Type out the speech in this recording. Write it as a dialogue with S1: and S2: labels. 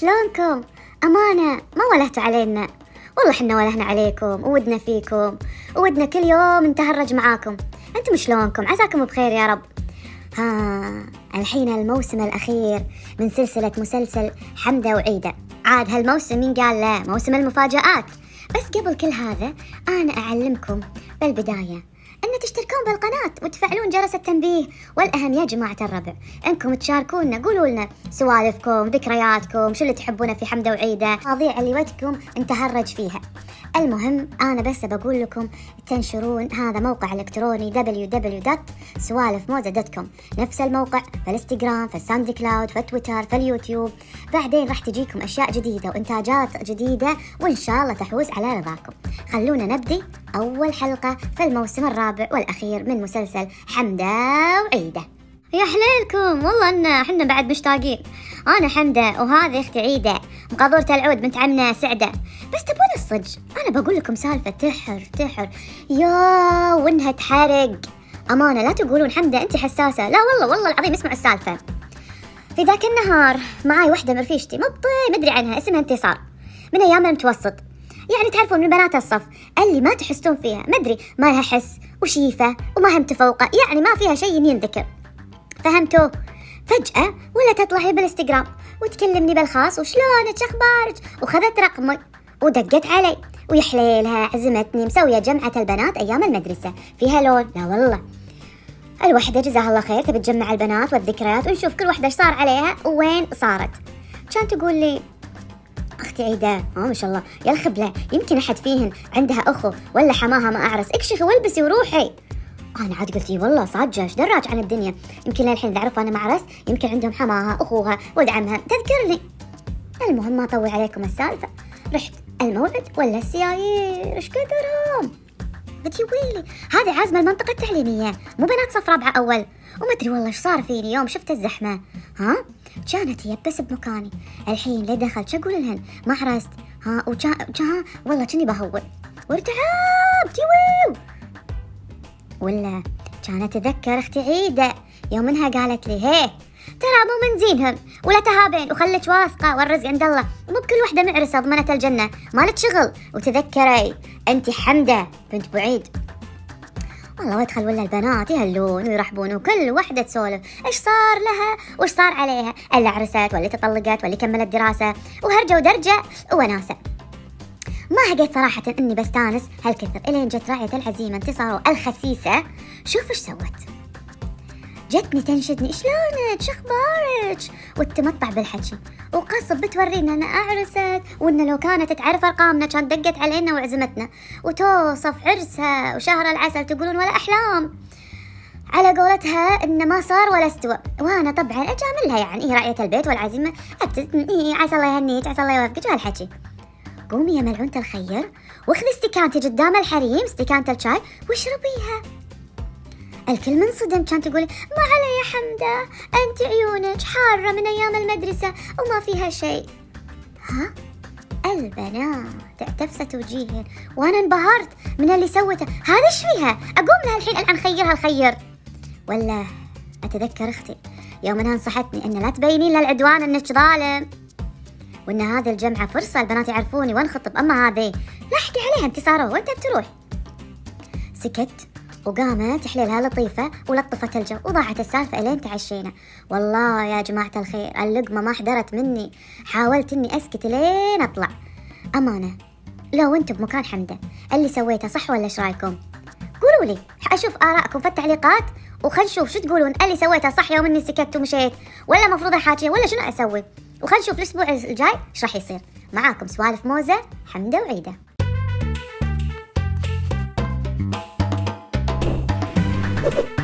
S1: شلونكم؟ أمانة ما ولهتوا علينا. والله حنا ولهنا عليكم وودنا فيكم وودنا كل يوم نتهرج معاكم. أنتم شلونكم؟ عساكم بخير يا رب. ها الحين الموسم الأخير من سلسلة مسلسل حمدة وعيدة عاد هالموسم مين قال لا موسم المفاجآت. بس قبل كل هذا أنا أعلمكم بالبداية أن تشتركون بالقناة وتفعلون جرس التنبيه والأهم يا جماعة الربع. أنكم تشاركونا قولوا لنا سوالفكم ذكرياتكم شو اللي تحبونه في حمدة وعيدة مواضيع اللي ودكم نتهرج فيها. المهم أنا بس بقول لكم تنشرون هذا موقع إلكتروني www.سوالفموزة.com نفس الموقع في الإنستغرام في الساوند كلاود في تويتر في اليوتيوب. بعدين راح تجيكم أشياء جديدة وإنتاجات جديدة وإن شاء الله تحوز على رضاكم. خلونا نبدي أول حلقة في الموسم الرابع والأخير من مسلسل حمدة وعيدة. يا حليلكم والله إن إحنا بعد مشتاقين. أنا حمدة وهذه أختي عيدة. مقاضورة العود بنت عمنا سعدة. بس تبون الصج. أنا بقول لكم سالفة تحر تحر. يا وإنها تحرق. أمانة لا تقولون حمدة انت حساسة. لا والله والله العظيم اسمعوا السالفة. في ذاك النهار معاي وحدة من مبطي مدري عنها اسمها انتصار. من أيام المتوسط. يعني تعرفون من بنات الصف. اللي ما تحسون فيها. مدري ما لها حس وشيفة وما هم متفوقه يعني ما فيها شيء ينذكر فهمتوا؟ فجأة ولا تطلع بالإنستغرام وتكلمني بالخاص وشلونك أخبارك؟ وخذت رقمي ودقت علي ويحليلها عزمتني مسوية جمعة البنات أيام المدرسة. فيها لون؟ لا والله. الوحدة جزاها الله خير تبي تجمع البنات والذكريات ونشوف كل وحدة إيش صار عليها وين صارت. كانت تقول لي أختي عيدة آه ما شاء الله يا الخبلة يمكن أحد فيهن عندها أخو ولا حماها ما أعرس. اكشفي وألبسي وروحي. أنا عاد قلت والله صادقة إيش دراج عن الدنيا؟ يمكن للحين إذا عرفوا أنا معرس يمكن عندهم حماها أخوها ولد عمها تذكرني المهم ما اطول عليكم السالفة. رحت الموعد ولا السيايير إيش كثرهم قلت ويلي هذه عازمه المنطقة التعليمية مو بنات صف رابعة أول. وما أدري والله إيش صار فيني يوم شفت الزحمة. ها؟ كانت يبس بمكاني. الحين ليه دخلت؟ شو أقول لهن؟ ما عرست ها؟ وكان والله كني بهول. وارتعبت. يويو! ولا كانت أتذكر أختي عيدة؟ يوم إنها قالت لي هيه ترى مو من زينهم ولا تهابين وخلك واثقة والرزق عند الله. مو بكل وحدة معرسة ضمنت الجنة مالك شغل. وتذكري أنت حمدة بنت بعيد. والله وادخل ولا البنات يهلون ويرحبون وكل وحدة تسولف. إيش صار لها؟ وإيش صار عليها؟ اللي عرست واللي تطلقت واللي كملت دراسة. وهرجة ودرجة وناسة. ما هقيت صراحة إني بستانس هالكثر إلين جت راعية العزيمة انتصار الخسيسة. شوف إيش سوت. جتني تنشدني شلونك شخبارك؟ وتمطع بالحكي. وقصب بتورينا أنا اعرست وان لو كانت تعرف أرقامنا كان دقت علينا وعزمتنا. وتوصف عرسها وشهر العسل تقولون ولا أحلام. على قولتها إنه ما صار ولا استوى. وأنا طبعا أجاملها يعني هي راعية البيت والعزيمة ابتسم عسى الله يهنيك عسى الله يوفقك. وهالحكي. قومي يا ملعونة الخير واخذي استكانتي قدام الحريم استكانة الشاي واشربيها الكل منصدم كانت تقول ما علي يا حمدة أنت عيونك حارة من أيام المدرسة وما فيها شيء. ها؟ البنات اعتفست وجيهن وأنا انبهرت من اللي سوته. هذا إيش فيها؟ أقوم لها الحين الان خيرها الخير ولا أتذكر أختي يوم انها نصحتني أن لا تبينين للعدوان أنك ظالم. وإن هذه الجمعة فرصة البنات يعرفوني وانخطب اما هذه. لاحقي عليها انتصاره وانت بتروح سكت وقامت تحليلها لطيفة ولطفت الجو وضاعت السالفة إلين تعشينا. والله يا جماعة الخير اللقمة ما حضرت مني. حاولت إني أسكت لين أطلع. أمانة لو أنتم بمكان حمدة اللي سويته صح ولا إيش رأيكم؟ قولوا لي أشوف آرائكم في التعليقات وخل نشوف شو تقولون اللي سويته صح يوم إني سكت ومشيت ولا مفروض أحاكي ولا شنو أسوي؟ وخلينا نشوف الأسبوع الجاي إيش راح يصير. معاكم سوالف موزة حمدة وعيدة. you